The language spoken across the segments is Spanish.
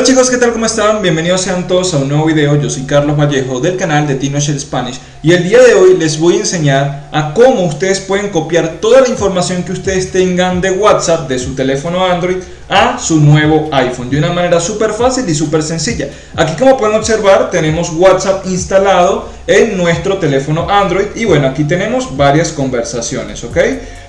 Hola chicos, ¿qué tal? ¿Cómo están? Bienvenidos sean todos a un nuevo video. Yo soy Carlos Vallejo del canal de TinoShare Spanish y el día de hoy les voy a enseñar a cómo ustedes pueden copiar toda la información que ustedes tengan de WhatsApp de su teléfono Android a su nuevo iPhone de una manera súper fácil y súper sencilla. Aquí como pueden observar tenemos WhatsApp instalado en nuestro teléfono Android y bueno, aquí tenemos varias conversaciones, ¿ok?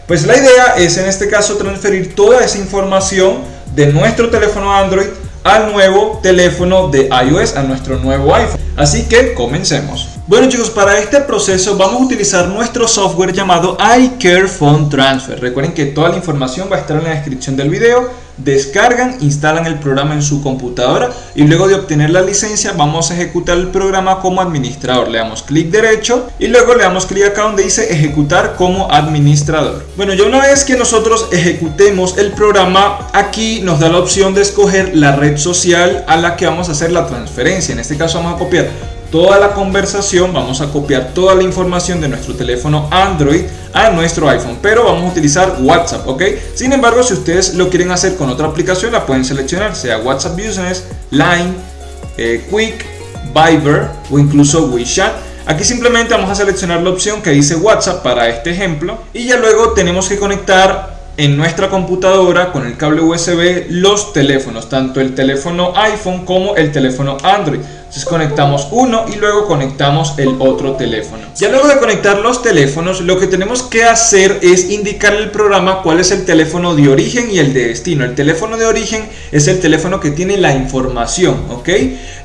Pues la idea es en este caso transferir toda esa información de nuestro teléfono Android al nuevo teléfono de iOS, a nuestro nuevo iPhone. Así que comencemos. Bueno chicos, para este proceso vamos a utilizar nuestro software llamado iCare Phone Transfer. Recuerden que toda la información va a estar en la descripción del video. Descargan, instalan el programa en su computadora y luego de obtener la licencia vamos a ejecutar el programa como administrador. Le damos clic derecho y luego le damos clic acá donde dice ejecutar como administrador. Bueno, ya una vez que nosotros ejecutemos el programa, aquí nos da la opción de escoger la red social a la que vamos a hacer la transferencia. En este caso vamos a copiar toda la conversación, vamos a copiar toda la información de nuestro teléfono Android a nuestro iPhone, pero vamos a utilizar WhatsApp, ¿ok? Sin embargo, si ustedes lo quieren hacer con otra aplicación, la pueden seleccionar, sea WhatsApp Business, Line, eh, Quick, Viber o incluso WeChat. Aquí simplemente vamos a seleccionar la opción que dice WhatsApp para este ejemplo y ya luego tenemos que conectar en nuestra computadora con el cable USB los teléfonos, tanto el teléfono iPhone como el teléfono Android. Entonces conectamos uno y luego conectamos el otro teléfono. Ya luego de conectar los teléfonos, lo que tenemos que hacer es indicar al programa cuál es el teléfono de origen y el de destino. El teléfono de origen es el teléfono que tiene la información, ¿ok?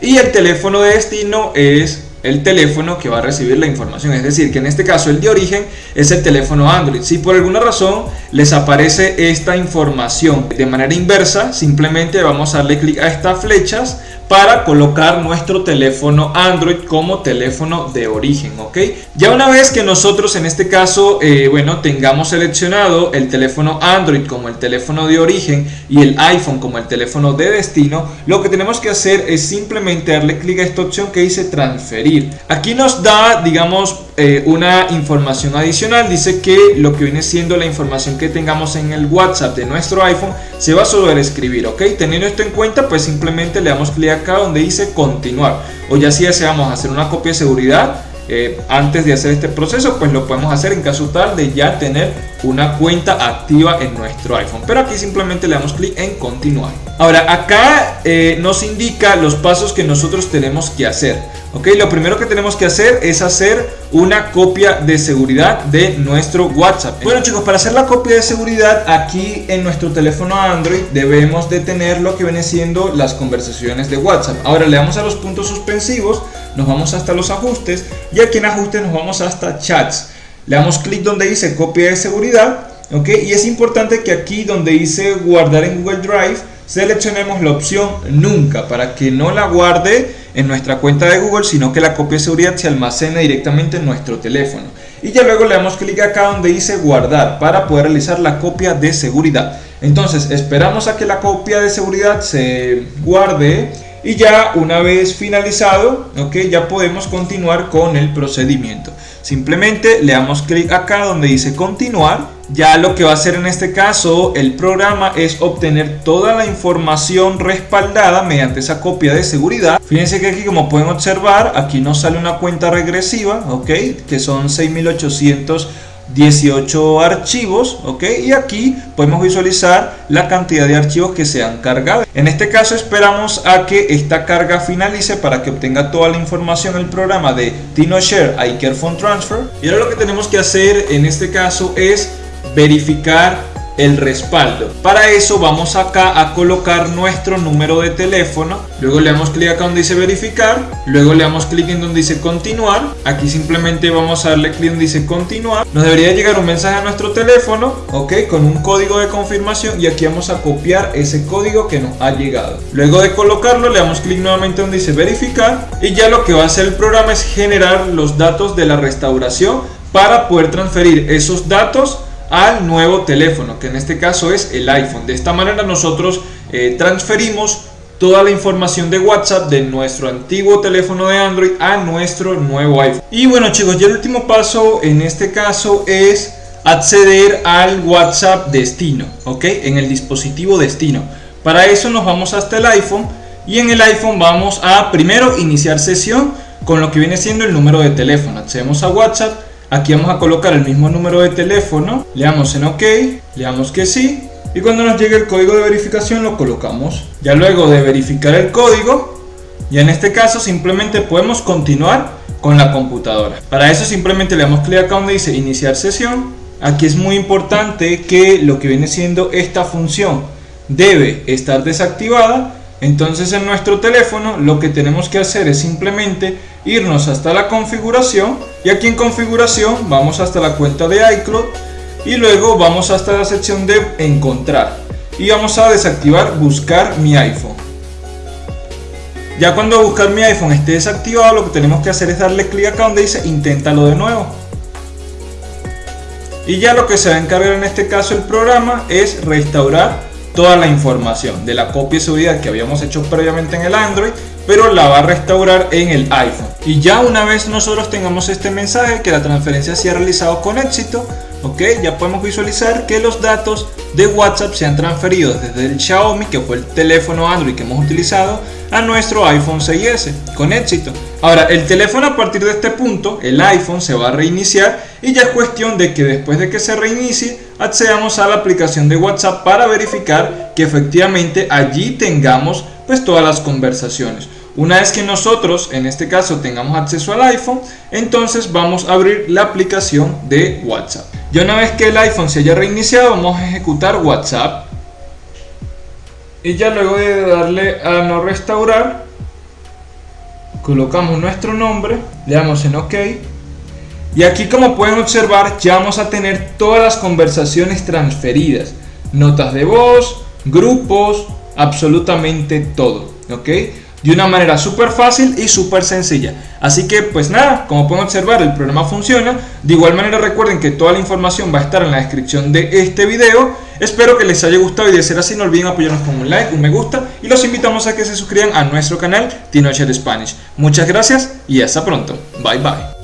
Y el teléfono de destino es el teléfono que va a recibir la información. Es decir, que en este caso el de origen es el teléfono Android. Si por alguna razón les aparece esta información de manera inversa, simplemente vamos a darle clic a estas flechas para colocar nuestro teléfono Android como teléfono de origen, ¿ok? Ya una vez que nosotros en este caso, eh, bueno, tengamos seleccionado el teléfono Android como el teléfono de origen y el iPhone como el teléfono de destino, lo que tenemos que hacer es simplemente darle clic a esta opción que dice transferir. Aquí nos da, digamos, eh, una información adicional. Dice que lo que viene siendo la información que tengamos en el WhatsApp de nuestro iPhone se va a sobreescribir, ¿ok? Teniendo esto en cuenta, pues simplemente le damos clic acá donde dice continuar. O ya si deseamos hacer una copia de seguridad, eh, antes de hacer este proceso, pues lo podemos hacer en caso tal de ya tener una cuenta activa en nuestro iPhone. Pero aquí simplemente le damos clic en continuar. Ahora, acá eh, nos indica los pasos que nosotros tenemos que hacer. Ok, lo primero que tenemos que hacer es hacer una copia de seguridad de nuestro WhatsApp. Bueno chicos, para hacer la copia de seguridad aquí en nuestro teléfono Android debemos de tener lo que viene siendo las conversaciones de WhatsApp. Ahora le damos a los puntos suspensivos, nos vamos hasta los ajustes y aquí en ajustes nos vamos hasta chats. Le damos clic donde dice copia de seguridad, ok, y es importante que aquí donde dice guardar en Google Drive seleccionemos la opción nunca para que no la guarde en nuestra cuenta de Google, sino que la copia de seguridad se almacena directamente en nuestro teléfono. Y ya luego le damos clic acá donde dice guardar para poder realizar la copia de seguridad. Entonces esperamos a que la copia de seguridad se guarde y ya una vez finalizado, ok, ya podemos continuar con el procedimiento. Simplemente le damos clic acá donde dice continuar. Ya lo que va a hacer en este caso el programa es obtener toda la información respaldada mediante esa copia de seguridad. Fíjense que aquí como pueden observar, aquí nos sale una cuenta regresiva, ok, que son 6800 18 archivos, ¿ok? Y aquí podemos visualizar la cantidad de archivos que se han cargado. En este caso esperamos a que esta carga finalice para que obtenga toda la información el programa de TinoShare iCareFone Transfer. Y ahora lo que tenemos que hacer en este caso es verificar el respaldo. Para eso vamos acá a colocar nuestro número de teléfono. Luego le damos clic acá donde dice verificar. Luego le damos clic en donde dice continuar. Aquí simplemente vamos a darle clic donde dice continuar. Nos debería llegar un mensaje a nuestro teléfono, ok, con un código de confirmación y aquí vamos a copiar ese código que nos ha llegado. Luego de colocarlo le damos clic nuevamente donde dice verificar y ya lo que va a hacer el programa es generar los datos de la restauración para poder transferir esos datos al nuevo teléfono, que en este caso es el iPhone. De esta manera nosotros eh, transferimos toda la información de WhatsApp de nuestro antiguo teléfono de Android a nuestro nuevo iPhone. Y bueno chicos, ya el último paso en este caso es acceder al WhatsApp destino, ¿ok? En el dispositivo destino. Para eso nos vamos hasta el iPhone y en el iPhone vamos a primero iniciar sesión con lo que viene siendo el número de teléfono. Accedemos a WhatsApp, aquí vamos a colocar el mismo número de teléfono, le damos en OK, le damos que sí y cuando nos llegue el código de verificación lo colocamos. Ya luego de verificar el código, ya en este caso simplemente podemos continuar con la computadora. Para eso simplemente le damos clic acá donde dice iniciar sesión. Aquí es muy importante que lo que viene siendo esta función debe estar desactivada entonces en nuestro teléfono lo que tenemos que hacer es simplemente irnos hasta la configuración y aquí en configuración vamos hasta la cuenta de iCloud y luego vamos hasta la sección de encontrar y vamos a desactivar buscar mi iPhone. Ya cuando buscar mi iPhone esté desactivado lo que tenemos que hacer es darle clic acá donde dice inténtalo de nuevo. Y ya lo que se va a encargar en este caso el programa es restaurar toda la información de la copia de seguridad que habíamos hecho previamente en el Android, pero la va a restaurar en el iPhone. Y ya una vez nosotros tengamos este mensaje que la transferencia se ha realizado con éxito, ok, ya podemos visualizar que los datos de WhatsApp se han transferido desde el Xiaomi, que fue el teléfono Android que hemos utilizado, a nuestro iPhone 6S con éxito. Ahora, el teléfono a partir de este punto, el iPhone se va a reiniciar y ya es cuestión de que después de que se reinicie accedamos a la aplicación de WhatsApp para verificar que efectivamente allí tengamos pues todas las conversaciones. Una vez que nosotros, en este caso, tengamos acceso al iPhone, entonces vamos a abrir la aplicación de WhatsApp. Ya una vez que el iPhone se haya reiniciado, vamos a ejecutar WhatsApp. Y ya luego de darle a no restaurar, colocamos nuestro nombre, le damos en OK. Y aquí como pueden observar ya vamos a tener todas las conversaciones transferidas. Notas de voz, grupos, absolutamente todo. De una manera súper fácil y súper sencilla. Así que pues nada, como pueden observar el programa funciona. De igual manera recuerden que toda la información va a estar en la descripción de este video. Espero que les haya gustado y de ser así no olviden apoyarnos con un like, un me gusta y los invitamos a que se suscriban a nuestro canal Teenager Spanish. Muchas gracias y hasta pronto. Bye bye.